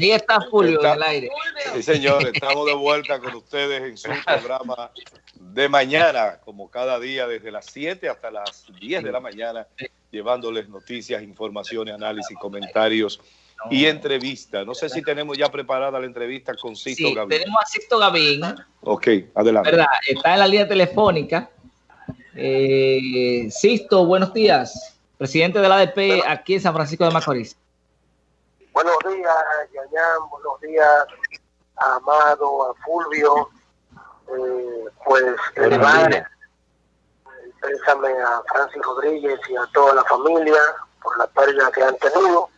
Ahí está Fulvio en el aire. Sí, señor, estamos de vuelta con ustedes en su programa de mañana, como cada día, desde las 7 hasta las 10 de la mañana, llevándoles noticias, informaciones, análisis, comentarios y entrevistas. No sé si tenemos ya preparada la entrevista con Sisto sí, Gavín. tenemos a Sisto Gavín. Ok, adelante. ¿verdad? Está en la línea telefónica. Eh, Sisto, buenos días. Presidente de la ADP aquí en San Francisco de Macorís. Buenos días, Yayan. Buenos días, a Amado, a Fulvio. Eh, pues elevar pésame a Francis Rodríguez y a toda la familia por la pérdida que han tenido.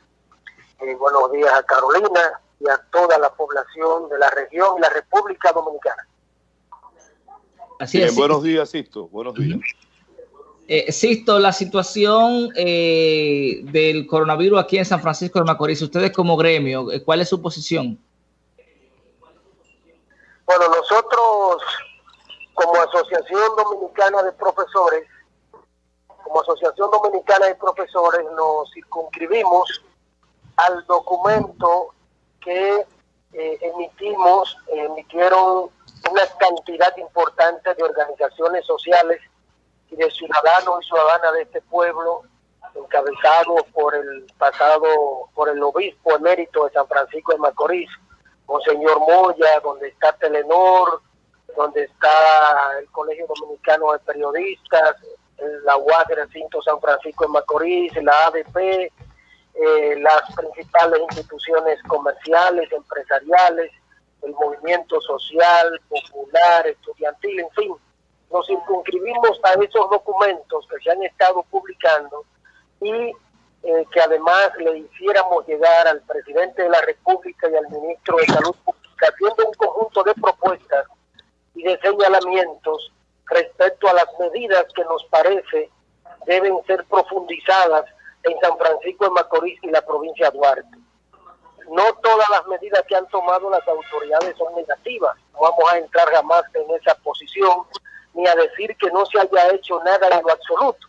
Eh, buenos días a Carolina y a toda la población de la región y la República Dominicana. Así Bien, es. buenos días, Sisto. Buenos días. Eh, Sisto, la situación eh, del coronavirus aquí en San Francisco de Macorís, ustedes como gremio, eh, ¿cuál es su posición? Bueno, nosotros como Asociación Dominicana de Profesores, como Asociación Dominicana de Profesores nos circunscribimos al documento que eh, emitimos, emitieron una cantidad importante de organizaciones sociales y de ciudadanos y ciudadanas de este pueblo, encabezados por el pasado, por el obispo emérito de San Francisco de Macorís, Monseñor Moya, donde está Telenor, donde está el Colegio Dominicano de Periodistas, la UAS de Recinto San Francisco de Macorís, la ADP, eh, las principales instituciones comerciales, empresariales, el movimiento social, popular, estudiantil, en fin. Nos circunscribimos a esos documentos que se han estado publicando y eh, que además le hiciéramos llegar al presidente de la República y al ministro de Salud Pública, haciendo un conjunto de propuestas y de señalamientos respecto a las medidas que nos parece deben ser profundizadas en San Francisco de Macorís y la provincia de Duarte. No todas las medidas que han tomado las autoridades son negativas. No vamos a entrar jamás en esa posición ni a decir que no se haya hecho nada en lo absoluto.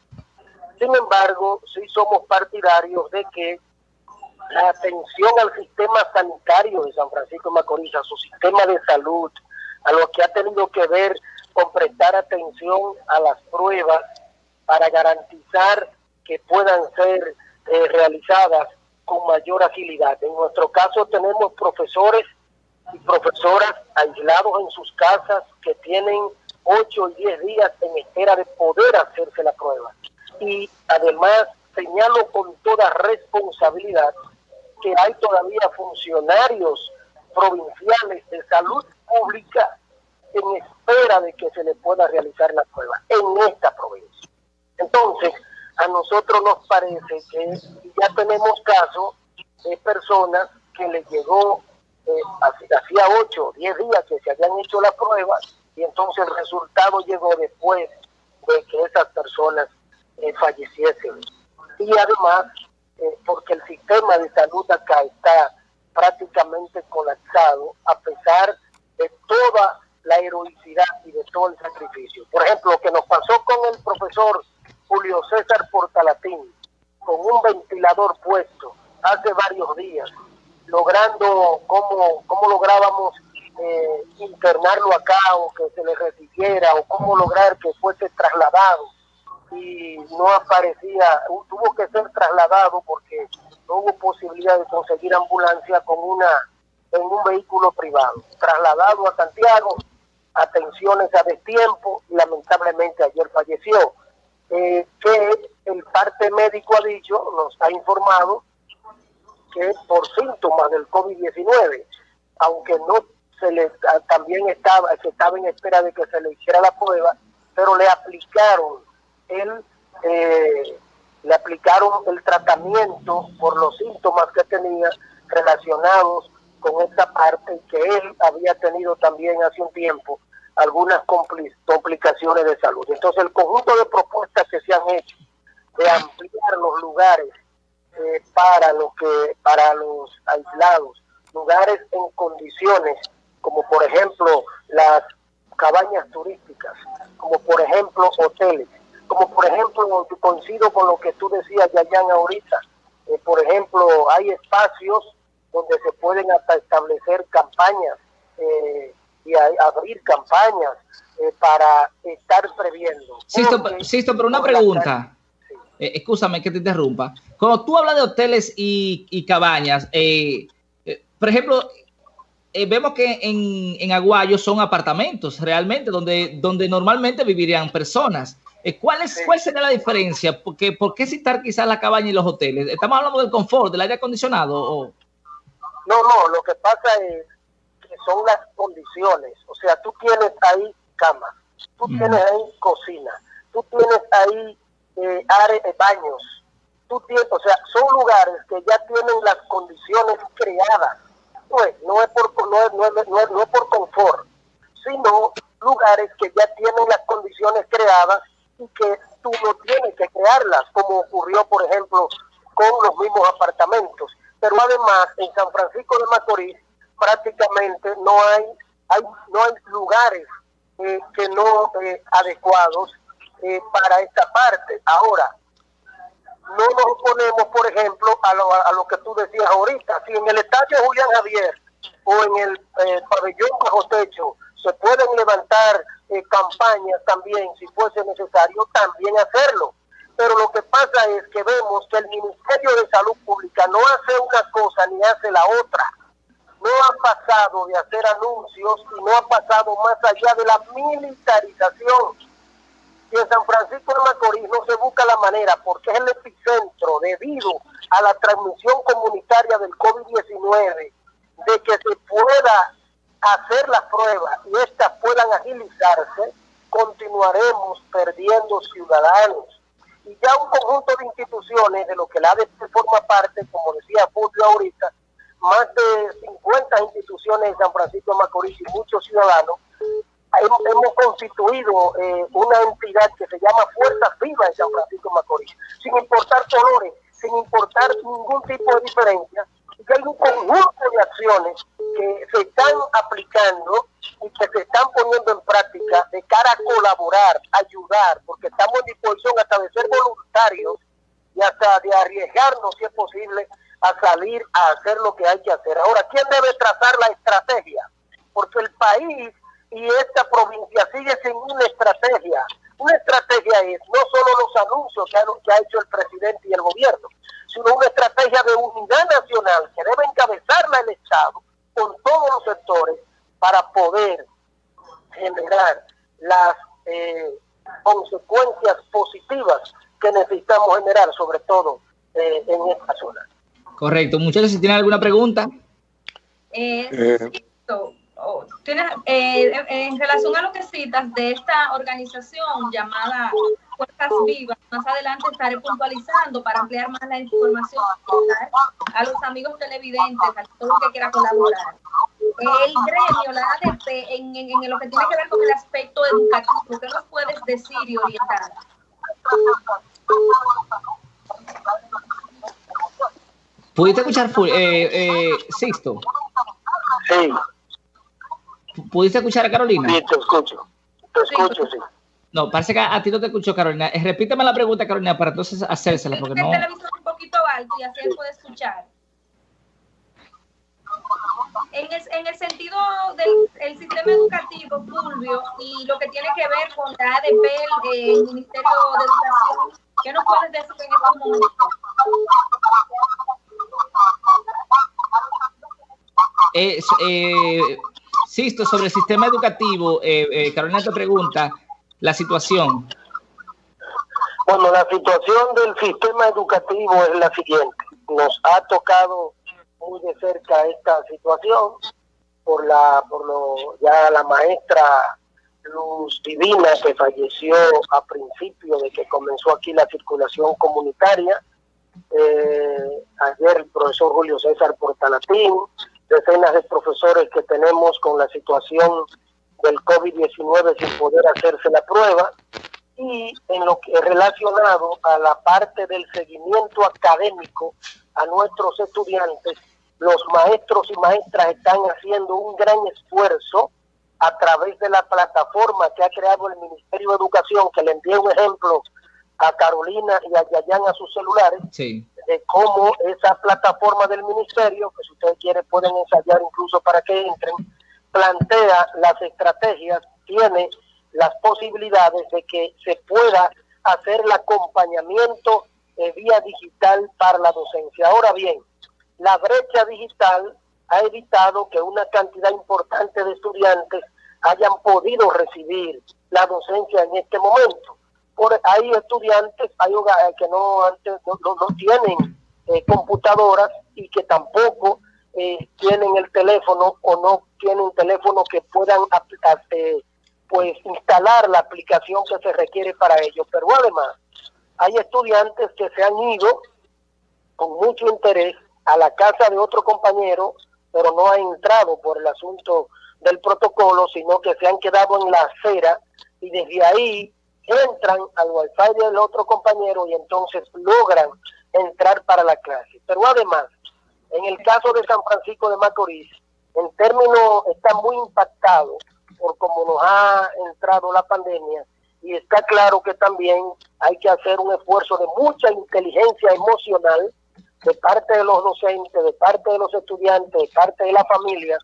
Sin embargo, sí somos partidarios de que la atención al sistema sanitario de San Francisco de Macorís, a su sistema de salud, a lo que ha tenido que ver con prestar atención a las pruebas para garantizar que puedan ser eh, realizadas con mayor agilidad. En nuestro caso tenemos profesores y profesoras aislados en sus casas que tienen 8 y 10 días en espera de poder hacerse la prueba. Y además señalo con toda responsabilidad que hay todavía funcionarios provinciales de salud pública en espera de que se le pueda realizar la prueba en esta provincia. Entonces, a nosotros nos parece que ya tenemos casos de personas que les llegó eh, hacía 8 o 10 días que se habían hecho la prueba y entonces el resultado llegó después de que esas personas eh, falleciesen. Y además, eh, porque el sistema de salud acá está prácticamente colapsado a pesar de toda la heroicidad y de todo el sacrificio. Por ejemplo, lo que nos pasó con el profesor Julio César Portalatín, con un ventilador puesto hace varios días, logrando cómo, cómo lográbamos eh, internarlo acá o que se le recibiera o cómo lograr que fuese trasladado y no aparecía, tuvo que ser trasladado porque no hubo posibilidad de conseguir ambulancia con una en un vehículo privado, trasladado a Santiago, atenciones a destiempo lamentablemente ayer falleció. Eh, que el parte médico ha dicho, nos ha informado, que por síntomas del COVID-19, aunque no se le también estaba, se estaba en espera de que se le hiciera la prueba, pero le aplicaron el eh, le aplicaron el tratamiento por los síntomas que tenía relacionados con esta parte que él había tenido también hace un tiempo algunas complicaciones de salud. Entonces el conjunto de propuestas que se han hecho de ampliar los lugares eh, para los que para los aislados, lugares en condiciones como por ejemplo las cabañas turísticas, como por ejemplo hoteles, como por ejemplo coincido con lo que tú decías Yayan ahorita, eh, por ejemplo hay espacios donde se pueden hasta establecer campañas eh, y abrir campañas eh, para estar previendo. Sisto, pero una pregunta. Eh, escúchame que te interrumpa. Cuando tú hablas de hoteles y, cabañas, por ejemplo, vemos que en, en, Aguayo son apartamentos realmente, donde, donde normalmente vivirían personas. ¿Cuál, es, ¿Cuál sería la diferencia? Porque, ¿Por qué citar quizás la cabaña y los hoteles? ¿Estamos hablando del confort, del aire acondicionado? O... No, no, lo que pasa es que son las condiciones. O sea, tú tienes ahí cama, tú tienes ahí cocina, tú tienes ahí eh, eh, baños, tú tienes, o sea, son lugares que ya tienen las condiciones creadas. Pues, no es por no es, no es, no es por confort, sino lugares que ya tienen las condiciones creadas y que tú no tienes que crearlas, como ocurrió, por ejemplo, con los mismos apartamentos pero además en San Francisco de Macorís prácticamente no hay, hay no hay lugares eh, que no eh, adecuados eh, para esta parte. Ahora, no nos oponemos, por ejemplo, a lo, a lo que tú decías ahorita. Si en el estadio Julián Javier o en el pabellón bajo techo se pueden levantar campañas también, si fuese necesario, también hacerlo pero lo que pasa es que vemos que el Ministerio de Salud Pública no hace una cosa ni hace la otra. No ha pasado de hacer anuncios y no ha pasado más allá de la militarización. Y en San Francisco de Macorís no se busca la manera, porque es el epicentro debido a la transmisión comunitaria del COVID-19, de que se pueda hacer las pruebas y éstas puedan agilizarse, continuaremos perdiendo ciudadanos. Y ya un conjunto de instituciones de lo que la ADP forma parte, como decía Fulvio ahorita, más de 50 instituciones en San Francisco de Macorís y muchos ciudadanos, hemos, constituido eh, una entidad que se llama Fuerza Viva en San Francisco de Macorís, sin importar colores, sin importar ningún tipo de diferencia, y hay un conjunto de acciones que se están aplicando y que se están poniendo en práctica de cara a colaborar, ayudar, porque estamos en disposición hasta de ser voluntarios y hasta de arriesgarnos, si es posible, a salir a hacer lo que hay que hacer. Ahora, ¿quién debe trazar la estrategia? Porque el país y esta provincia sigue sin una estrategia. Una estrategia es no solo los anuncios que ha, que ha hecho el presidente y el gobierno, sino una estrategia de unidad nacional que debe encabezarla el Estado con todos los sectores para poder generar las eh, consecuencias positivas que necesitamos generar, sobre todo eh, en esta zona. Correcto. Muchachos, si tienen alguna pregunta. Eh, eh en relación a lo que citas de esta organización llamada Fuerzas Vivas, más adelante estaré puntualizando para ampliar más la información a los amigos televidentes, a todo el que quiera colaborar el gremio, la ADP, en, en, lo que tiene que ver con el aspecto educativo, ¿qué nos puedes decir y orientar? ¿Pudiste escuchar, eh, eh, Sixto? Sí. ¿Pudiste escuchar a Carolina? Sí, te escucho. Te escucho, sí. No, parece que a, ti no te escuchó, Carolina. Repítame la pregunta, Carolina, para entonces hacérsela. Porque no... El televisor un poquito alto y así él puede escuchar en el, en el sentido del sistema educativo, Fulvio, y lo que tiene que ver con la ADP, el, Ministerio de Educación, ¿qué nos puedes decir en estos momentos? Eh, eh, Sisto, sobre el sistema educativo, eh, eh, Carolina te pregunta la situación. Bueno, la situación del sistema educativo es la siguiente. Nos ha tocado muy de cerca esta situación por la por lo ya la maestra Luz Divina que falleció a principio de que comenzó aquí la circulación comunitaria eh, ayer el profesor Julio César Portalatín decenas de profesores que tenemos con la situación del COVID-19 sin poder hacerse la prueba y en lo que es relacionado a la parte del seguimiento académico a nuestros estudiantes los maestros y maestras están haciendo un gran esfuerzo a través de la plataforma que ha creado el Ministerio de Educación, que le envié un ejemplo a Carolina y a Yayan a sus celulares, de cómo esa plataforma del ministerio, que si ustedes quieren pueden ensayar incluso para que entren, plantea las estrategias, tiene las posibilidades de que se pueda hacer el acompañamiento vía digital para la docencia. Ahora bien, la brecha digital ha evitado que una cantidad importante de estudiantes hayan podido recibir la docencia en este momento. Por, hay estudiantes hay que no, antes, no, tienen eh, computadoras y que tampoco eh, tienen el teléfono o no tienen teléfono que puedan eh, pues instalar la aplicación que se requiere para ello. Pero además hay estudiantes que se han ido con mucho interés a la casa de otro compañero, pero no ha entrado por el asunto del protocolo, sino que se han quedado en la acera y desde ahí entran al wifi del otro compañero y entonces logran entrar para la clase. Pero además, en el caso de San Francisco de Macorís, en términos está muy impactado por cómo nos ha entrado la pandemia y está claro que también hay que hacer un esfuerzo de mucha inteligencia emocional de parte de los docentes, de parte de los estudiantes, de parte de la familia,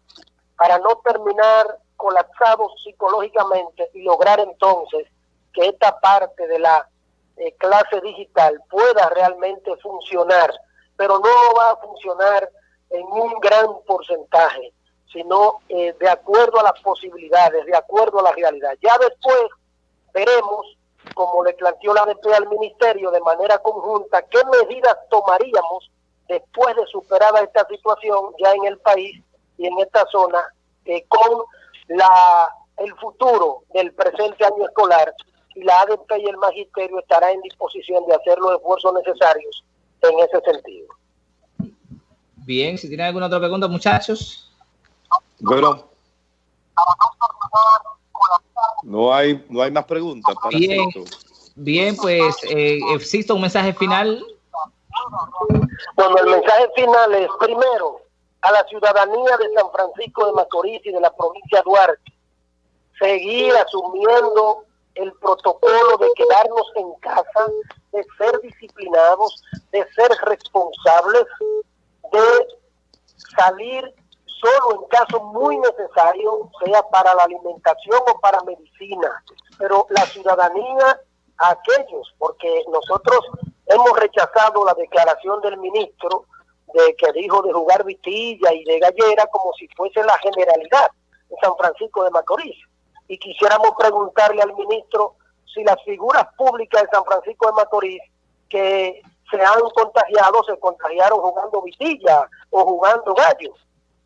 para no terminar colapsados psicológicamente y lograr entonces que esta parte de la eh, clase digital pueda realmente funcionar, pero no va a funcionar en un gran porcentaje, sino eh, de acuerdo a las posibilidades, de acuerdo a la realidad. Ya después veremos, como le planteó la ADP al Ministerio de manera conjunta, qué medidas tomaríamos después de superada esta situación ya en el país y en esta zona eh, con la el futuro del presente año escolar y la ADP y el magisterio estará en disposición de hacer los esfuerzos necesarios en ese sentido. Bien, si tienen alguna otra pregunta, muchachos. Bueno. No hay, no hay más preguntas. bien, bien, pues eh, existe un mensaje final. Bueno, el mensaje final es, primero, a la ciudadanía de San Francisco de Macorís y de la provincia de Duarte, seguir asumiendo el protocolo de quedarnos en casa, de ser disciplinados, de ser responsables, de salir solo en caso muy necesario, sea para la alimentación o para medicina, pero la ciudadanía, aquellos, porque nosotros hemos rechazado la declaración del ministro de que dijo de jugar vitilla y de gallera como si fuese la generalidad en San Francisco de Macorís. Y quisiéramos preguntarle al ministro si las figuras públicas de San Francisco de Macorís que se han contagiado, se contagiaron jugando vitilla o jugando gallo.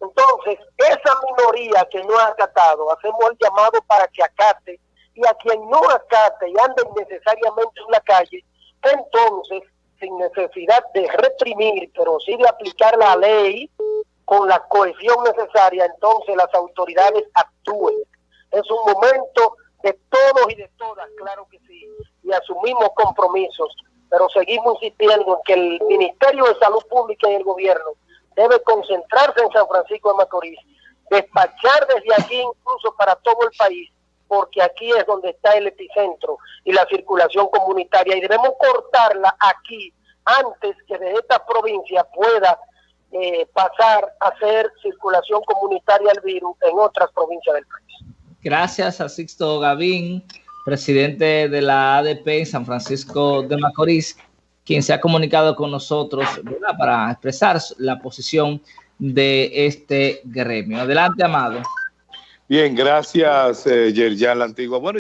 Entonces, esa minoría que no ha acatado, hacemos el llamado para que acate, y a quien no acate y ande necesariamente en la calle, entonces, sin necesidad de reprimir, pero sí de aplicar la ley con la cohesión necesaria, entonces las autoridades actúen. Es un momento de todos y de todas, claro que sí, y asumimos compromisos pero seguimos insistiendo en que el Ministerio de Salud Pública y el gobierno debe concentrarse en San Francisco de Macorís, despachar desde aquí incluso para todo el país, porque aquí es donde está el epicentro y la circulación comunitaria y debemos cortarla aquí antes que de esta provincia pueda eh, pasar a ser circulación comunitaria el virus en otras provincias del país. Gracias a Sixto Gavín presidente de la ADP en San Francisco de Macorís, quien se ha comunicado con nosotros para expresar la posición de este gremio. Adelante, Amado. Bien, gracias, eh, Yerjan La Antigua. Bueno,